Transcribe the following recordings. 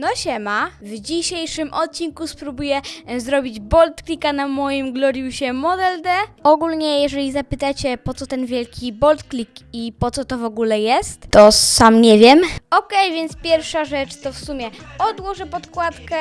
No siema, w dzisiejszym odcinku spróbuję e, zrobić bolt clicka na moim Gloriusie Model D. Ogólnie, jeżeli zapytacie po co ten wielki bolt click i po co to w ogóle jest, to sam nie wiem. Okej, więc pierwsza rzecz to w sumie odłożę podkładkę.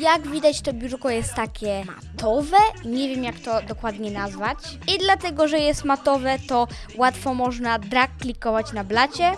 Jak widać to biurko jest takie matowe, nie wiem jak to dokładnie nazwać. I dlatego, że jest matowe, to łatwo można drag klikować na blacie.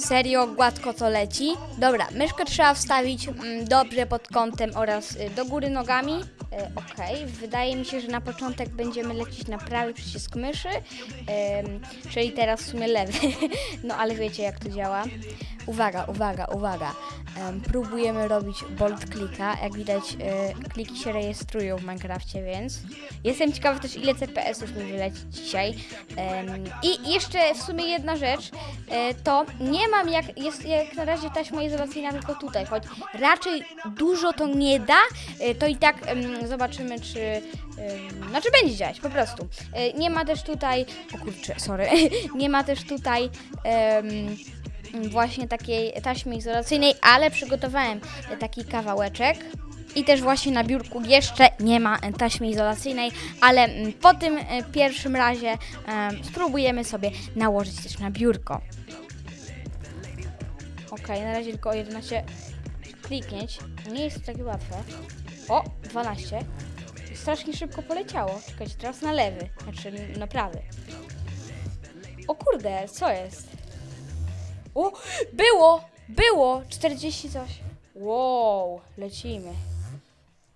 Serio, gładko to leci. Dobra, myszkę trzeba wstawić mm, dobrze pod kątem oraz y, do góry nogami. Y, Okej, wydaje mi się, że na początek będziemy lecieć na prawy przycisk myszy, czyli teraz w sumie lewy. no ale wiecie jak to działa. Uwaga, uwaga, uwaga. Em, próbujemy robić bolt klika. Jak widać, y, kliki się rejestrują w Minecrafcie, więc jestem ciekawa też ile CPS-ów mi wyleci dzisiaj. Em, I jeszcze w sumie jedna rzecz, e, to nie mam jak, jest jak na razie taśma izolacyjna tylko tutaj, choć raczej dużo to nie da, e, to i tak zobaczymy czy, znaczy będzie działać po prostu. Nie ma też tutaj, o kurczę, sorry, nie ma też tutaj em, właśnie takiej taśmy izolacyjnej, ale przygotowałem e, taki kawałeczek. I też właśnie na biurku jeszcze nie ma e, taśmy izolacyjnej, ale mm, po tym e, pierwszym razie em, spróbujemy sobie nałożyć też na biurko. Ok, na razie tylko 11 kliknięć. Nie jest takie łatwe. O, 12. Strasznie szybko poleciało. Czekajcie, teraz na lewy, znaczy na prawy. O kurde, co jest? O, było! Było! 40 coś. Wow, lecimy.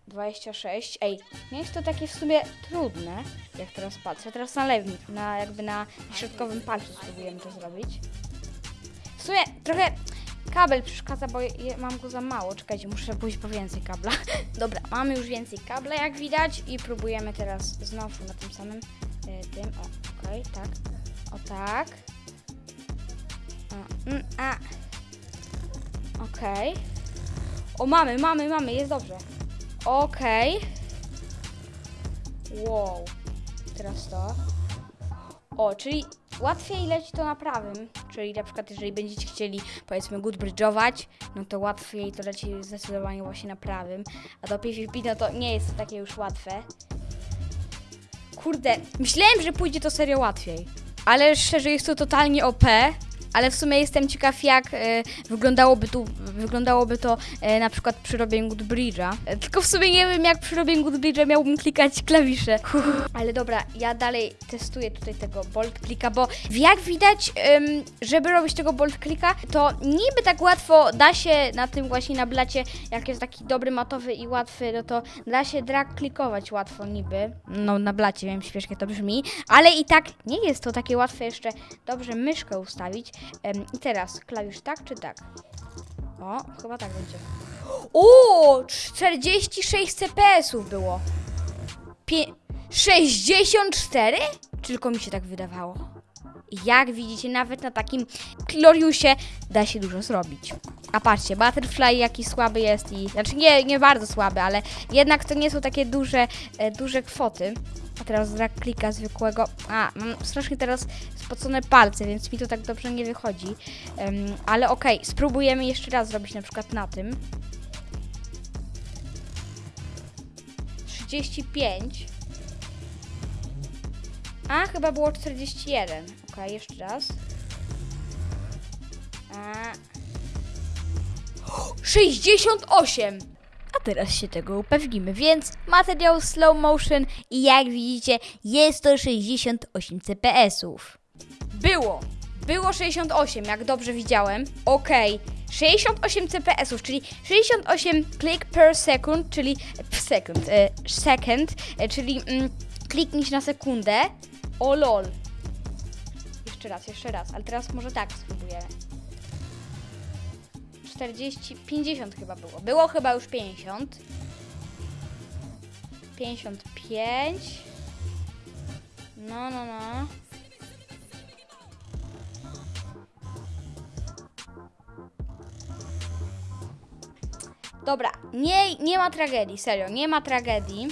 26. Ej, nie jest to takie w sumie trudne, jak teraz patrzę. Teraz na lewym, na jakby na środkowym palcu spróbujemy to zrobić. W sumie trochę kabel przeszkadza, bo je, mam go za mało. Czekajcie, muszę pójść po więcej kabla. Dobra, mamy już więcej kabla, jak widać i próbujemy teraz znowu na tym samym y, tym. O, okej, tak. O tak. A. Okej. O, mamy, mamy, mamy, jest dobrze. Okej. Wow. Teraz to. O, czyli łatwiej leci to na prawym. Czyli na przykład jeżeli będziecie chcieli powiedzmy good bridge'ować, no to łatwiej to leci zdecydowanie właśnie na prawym. A do PvP no to nie jest takie już łatwe. Kurde, myślałem, że pójdzie to serio łatwiej. Ale szczerze jest to totalnie OP. Ale w sumie jestem ciekaw, jak e, wyglądałoby, tu, wyglądałoby to e, na przykład przy robieniu Good Bridge'a. E, tylko w sumie nie wiem, jak przy robieniu Good Bridge'a miałbym klikać klawisze. Ale dobra, ja dalej testuję tutaj tego bolt klika, bo jak widać, żeby robić tego bolt klika, to niby tak łatwo da się na tym właśnie na blacie, jak jest taki dobry matowy i łatwy, no to da się drag klikować łatwo niby. No na blacie, wiem, śmiesznie to brzmi, ale i tak nie jest to takie łatwe jeszcze dobrze myszkę ustawić. I teraz klawisz tak czy tak? O, chyba tak będzie. O, 46 CPS-ów było. Pie 64? Tylko mi się tak wydawało. Jak widzicie, nawet na takim Gloriusie da się dużo zrobić. A patrzcie, Butterfly jaki słaby jest i... Znaczy nie, nie bardzo słaby, ale jednak to nie są takie duże, e, duże kwoty. A teraz drag klika zwykłego. A, mam strasznie teraz spocone palce, więc mi to tak dobrze nie wychodzi. Em, ale okej, spróbujemy jeszcze raz zrobić na przykład na tym. 35. A, chyba było 41. Okej, jeszcze raz. A. 68! A teraz się tego upewnimy, więc materiał slow motion i jak widzicie jest to 68 CPS-ów. Było! Było 68, jak dobrze widziałem. Okej. 68 CPS-ów, czyli 68 click per second, czyli second, e, second, e, czyli mm, kliknąć na sekundę. O lol. Jeszcze raz, jeszcze raz, ale teraz może tak spróbujemy. 40, 50 chyba było. Było chyba już 50. 55. No, no, no. Dobra, nie, nie ma tragedii, serio, nie ma tragedii.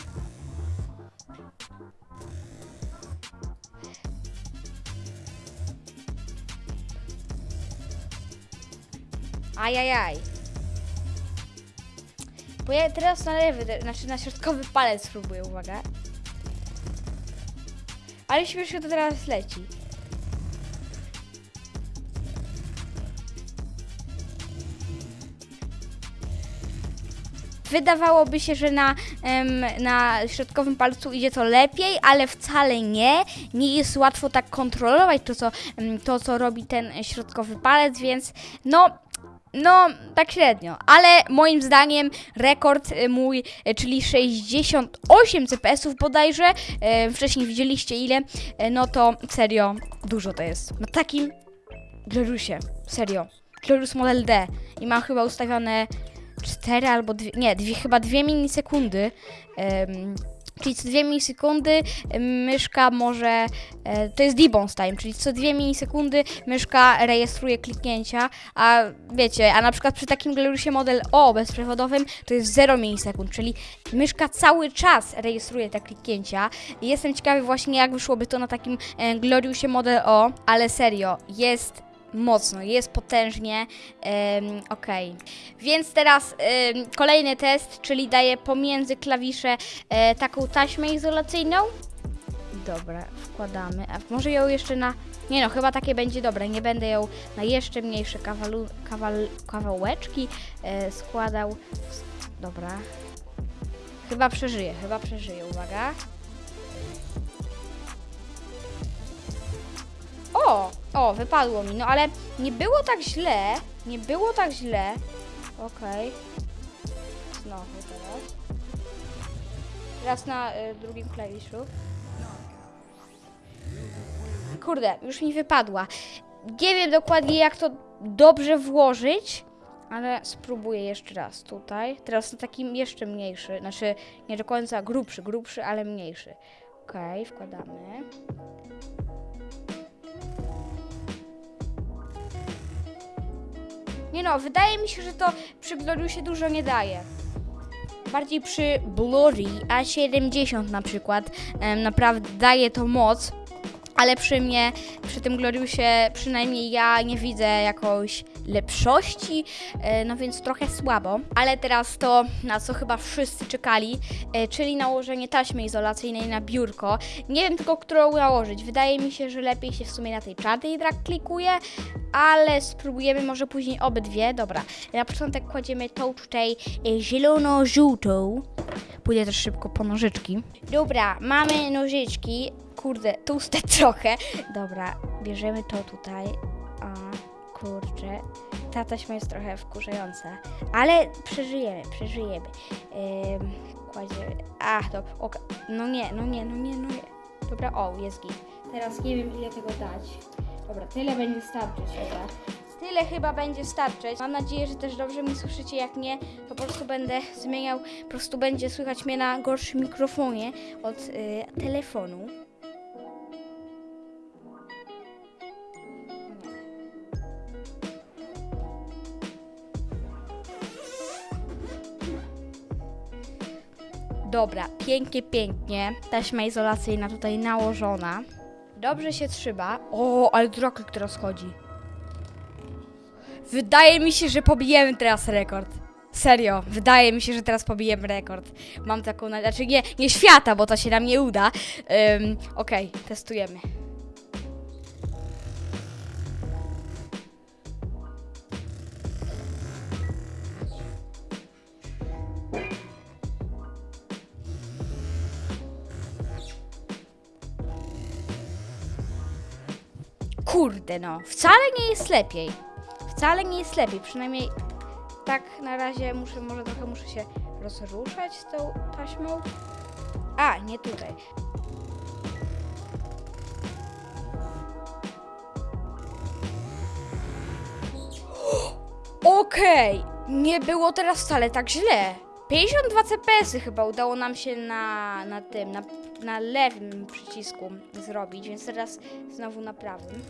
Ajajaj. Bo ja teraz na lewy, znaczy na środkowy palec spróbuję, uwaga. Ale śmiesznie to teraz leci. Wydawałoby się, że na, na środkowym palcu idzie to lepiej, ale wcale nie. Nie jest łatwo tak kontrolować to, co, to, co robi ten środkowy palec, więc no, no, tak średnio, ale moim zdaniem rekord y, mój, y, czyli 68 CPS-ów bodajże, y, wcześniej widzieliście ile, no to serio, dużo to jest. Na takim Glorusie, serio, Glorus Model D. I mam chyba ustawione 4 albo 2, nie, dwie, chyba 2 milisekundy, em, czyli co 2 milisekundy em, myszka może, e, to jest debounce time, czyli co 2 milisekundy myszka rejestruje kliknięcia, a wiecie, a na przykład przy takim Glorusie Model O bezprzewodowym to jest 0 milisekund, czyli myszka cały czas rejestruje te kliknięcia. Jestem ciekawy właśnie jak wyszłoby to na takim e, Gloriusie Model O, ale serio, jest mocno, jest potężnie, em, okej. Więc teraz kolejny test, czyli daję pomiędzy klawisze e, taką taśmę izolacyjną. Dobra, wkładamy, a może ją jeszcze na... Nie no, chyba takie będzie dobre, nie będę ją na jeszcze mniejsze kawalu, kawal, kawałeczki e, składał. Dobra. Chyba przeżyję, chyba przeżyję, uwaga. O, o, wypadło mi, no ale nie było tak źle, nie było tak źle. Okej. Znowu teraz. Teraz na y, drugim klawiszu. Kurde, już mi wypadła. Nie wiem dokładnie jak to dobrze włożyć, ale spróbuję jeszcze raz tutaj. Teraz na takim jeszcze mniejszy, znaczy nie do końca grubszy, grubszy, ale mniejszy. Okej, wkładamy. No, wydaje mi się, że to przy Gloriusie dużo nie daje. Bardziej przy Blurry A70 na przykład em, naprawdę daje to moc, ale przy mnie, przy tym Gloriusie przynajmniej ja nie widzę jakoś lepszości, e, no więc trochę słabo. Ale teraz to, na co chyba wszyscy czekali, e, czyli nałożenie taśmy izolacyjnej na biurko. Nie wiem tylko, którą nałożyć. Wydaje mi się, że lepiej się w sumie na tej czarnej drag klikuje, ale spróbujemy może później obydwie. Dobra, na początek kładziemy tą tutaj e, zielono-żółtą. Pójdę też szybko po nożyczki. Dobra, mamy nożyczki. Kurde, tłuste trochę. Dobra, bierzemy to tutaj. A, kurczę. Ta taśma jest trochę wkurzająca. Ale przeżyjemy, przeżyjemy. Ym, kładziemy. Ach, to. oka- No nie, no nie, no nie, no nie. Dobra, o, jest git. Teraz nie wiem, ile tego dać. Dobra, tyle będzie starczyć chyba. Tyle chyba będzie starczyć. Mam nadzieję, że też dobrze mnie słyszycie. Jak nie, to po prostu będę zmieniał, po prostu będzie słychać mnie na gorszym mikrofonie od y, telefonu. Dobra, pięknie, pięknie. Taśma izolacyjna tutaj nałożona. Dobrze się trzyma. O, ale droklik teraz chodzi. Wydaje mi się, że pobijemy teraz rekord. Serio, wydaje mi się, że teraz pobijemy rekord. Mam taką. Znaczy nie, nie świata, bo to się nam nie uda. Ym, Okej, testujemy. Kurde no, wcale nie jest lepiej. Wcale nie jest lepiej, przynajmniej tak na razie muszę, może trochę muszę się rozruszać z tą taśmą. A, nie tutaj. Okej, nie było teraz wcale tak źle. 52 CPS-y chyba udało nam się na, na tym, na, na lewym przycisku zrobić, więc teraz znowu na prawym.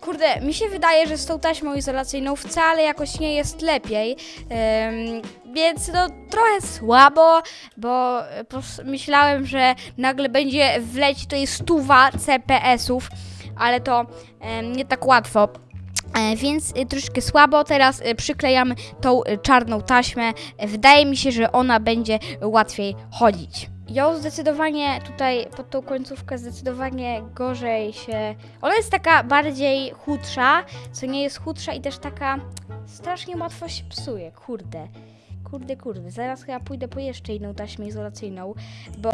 Kurde, mi się wydaje, że z tą taśmą izolacyjną wcale jakoś nie jest lepiej. Więc no trochę słabo, bo e, myślałem, że nagle będzie wleć tutaj stuwa CPS-ów, ale to nie tak łatwo. E, Więc e, troszkę słabo. Teraz e, przyklejamy tą e, czarną taśmę. Wydaje mi się, że ona będzie łatwiej chodzić. Ją zdecydowanie tutaj pod tą końcówkę zdecydowanie gorzej się. Ona jest taka bardziej chudsza, co nie jest chudsza i też taka strasznie łatwo się psuje. Kurde. Kurde, kurde. Zaraz chyba pójdę po jeszcze inną taśmę izolacyjną, bo.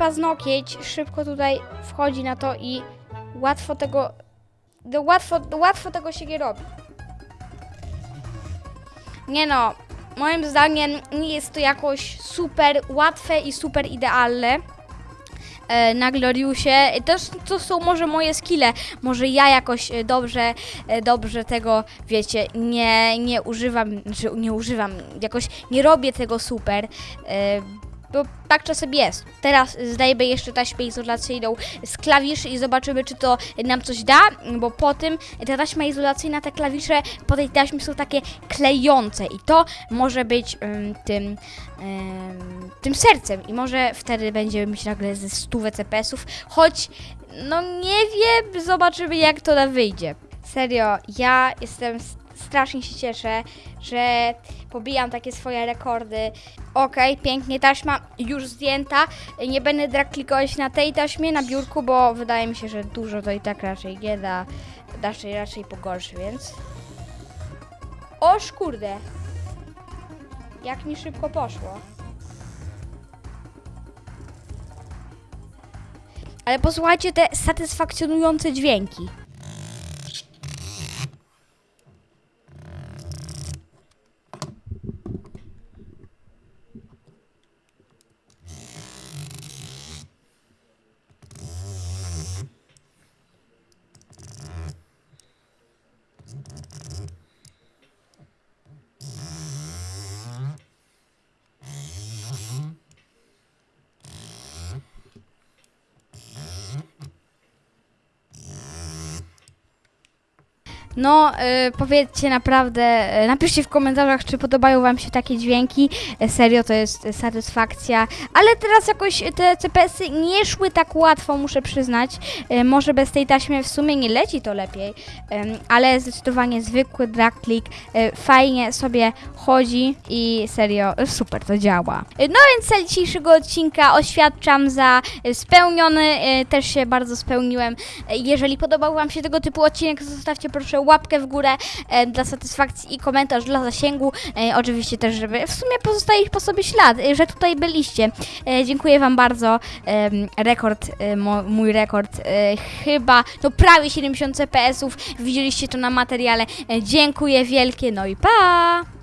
Paznokieć szybko tutaj wchodzi na to i łatwo tego. No, łatwo, łatwo tego się nie robi. Nie no, moim zdaniem nie jest to jakoś super łatwe i super idealne. E, na Gloriusie. S- to są może moje skille. Może ja jakoś e, dobrze, e, dobrze tego, wiecie, nie, nie używam, znaczy nie używam, jakoś nie robię tego super. Bo tak czasem jest. Teraz zdajemy jeszcze taśmę izolacyjną z klawiszy i zobaczymy, czy to nam coś da, bo po tym ta taśma izolacyjna, te klawisze po tej taśmie są takie klejące i to może być ym, tym, ym, tym sercem i może wtedy będziemy mieć nagle ze 100 CPS-ów, choć no nie wiem, zobaczymy jak to nam wyjdzie. Serio, ja jestem strasznie się cieszę, że pobijam takie swoje rekordy. Okej, pięknie, taśma już zdjęta. Nie będę drag klikować na tej taśmie, na biurku, bo wydaje mi się, że dużo to i tak raczej nie da. Raczej, raczej pogorszy, więc... Oż kurde! Jak mi szybko poszło. Ale posłuchajcie te satysfakcjonujące dźwięki. No, y, powiedzcie naprawdę, y, napiszcie w komentarzach, czy podobają Wam się takie dźwięki. Y, serio, to jest y, satysfakcja. Ale teraz jakoś te CPS-y nie szły tak łatwo, muszę przyznać. Y, może bez tej taśmy w sumie nie leci to lepiej, ale zdecydowanie zwykły drag click y, fajnie sobie chodzi i serio, super to działa. No więc cel dzisiejszego odcinka oświadczam za spełniony, też się bardzo spełniłem. Jeżeli podobał Wam się tego typu odcinek, zostawcie proszę łapkę w górę e, dla satysfakcji i komentarz dla zasięgu. E, oczywiście też, żeby w sumie pozostawić po sobie ślad, e, że tutaj byliście. E, dziękuję Wam bardzo. Em, rekord, e, mój rekord, e, chyba, no prawie 70 CPS-ów. Widzieliście to na materiale. E, dziękuję wielkie, no i pa!